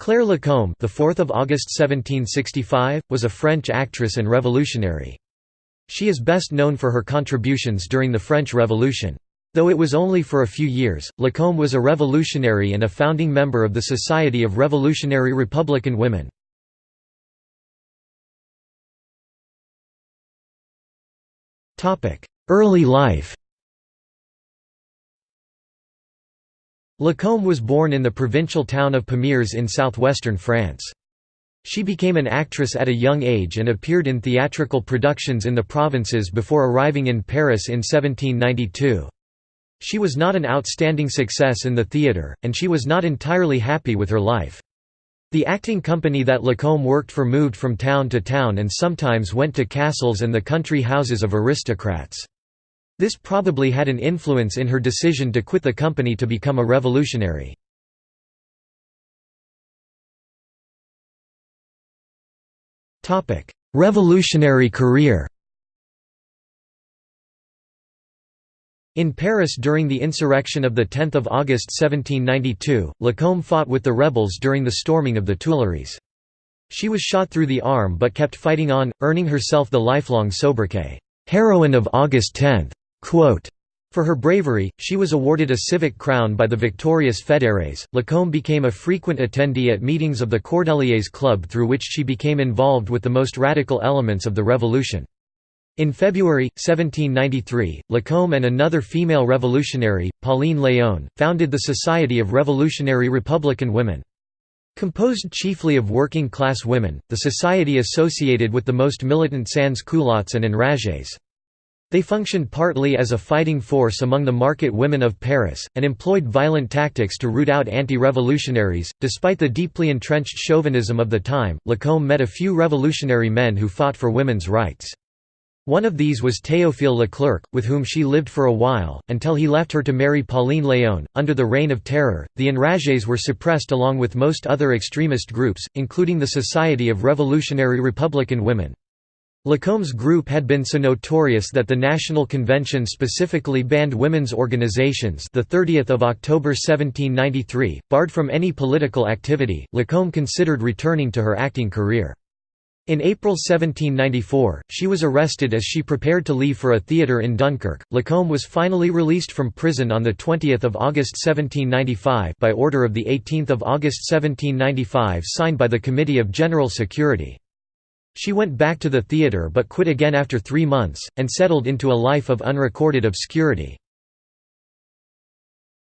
Claire Lacombe, the 4th of August 1765, was a French actress and revolutionary. She is best known for her contributions during the French Revolution. Though it was only for a few years, Lacombe was a revolutionary and a founding member of the Society of Revolutionary Republican Women. Early life Lacombe was born in the provincial town of Pamiers in southwestern France. She became an actress at a young age and appeared in theatrical productions in the provinces before arriving in Paris in 1792. She was not an outstanding success in the theatre, and she was not entirely happy with her life. The acting company that Lacombe worked for moved from town to town and sometimes went to castles and the country houses of aristocrats. This probably had an influence in her decision to quit the company to become a revolutionary. Revolutionary career In Paris during the insurrection of 10 August 1792, Lacombe fought with the rebels during the storming of the Tuileries. She was shot through the arm but kept fighting on, earning herself the lifelong sobriquet, "'Heroine of August 10'. For her bravery, she was awarded a civic crown by the victorious Fédérés. Lacombe became a frequent attendee at meetings of the Cordeliers Club through which she became involved with the most radical elements of the revolution. In February, 1793, Lacombe and another female revolutionary, Pauline Léon, founded the Society of Revolutionary Republican Women. Composed chiefly of working-class women, the society associated with the most militant sans-culottes and enragés. They functioned partly as a fighting force among the market women of Paris, and employed violent tactics to root out anti-revolutionaries. Despite the deeply entrenched chauvinism of the time, Lacombe met a few revolutionary men who fought for women's rights. One of these was Théophile Leclerc, with whom she lived for a while, until he left her to marry Pauline Léon. Under the Reign of Terror, the enragés were suppressed along with most other extremist groups, including the Society of Revolutionary Republican Women. Lacombe's group had been so notorious that the National Convention specifically banned women's organizations the 30th of October 1793, barred from any political activity. Lacombe considered returning to her acting career. In April 1794, she was arrested as she prepared to leave for a theatre in Dunkirk. Lacombe was finally released from prison on the 20th of August 1795 by order of the 18th of August 1795 signed by the Committee of General Security. She went back to the theatre but quit again after three months, and settled into a life of unrecorded obscurity.